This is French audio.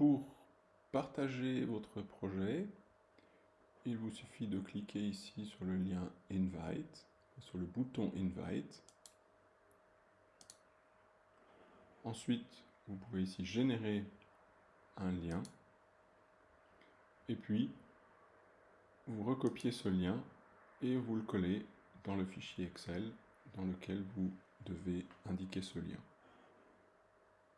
Pour partager votre projet, il vous suffit de cliquer ici sur le lien Invite, sur le bouton Invite. Ensuite, vous pouvez ici générer un lien. Et puis, vous recopiez ce lien et vous le collez dans le fichier Excel dans lequel vous devez indiquer ce lien.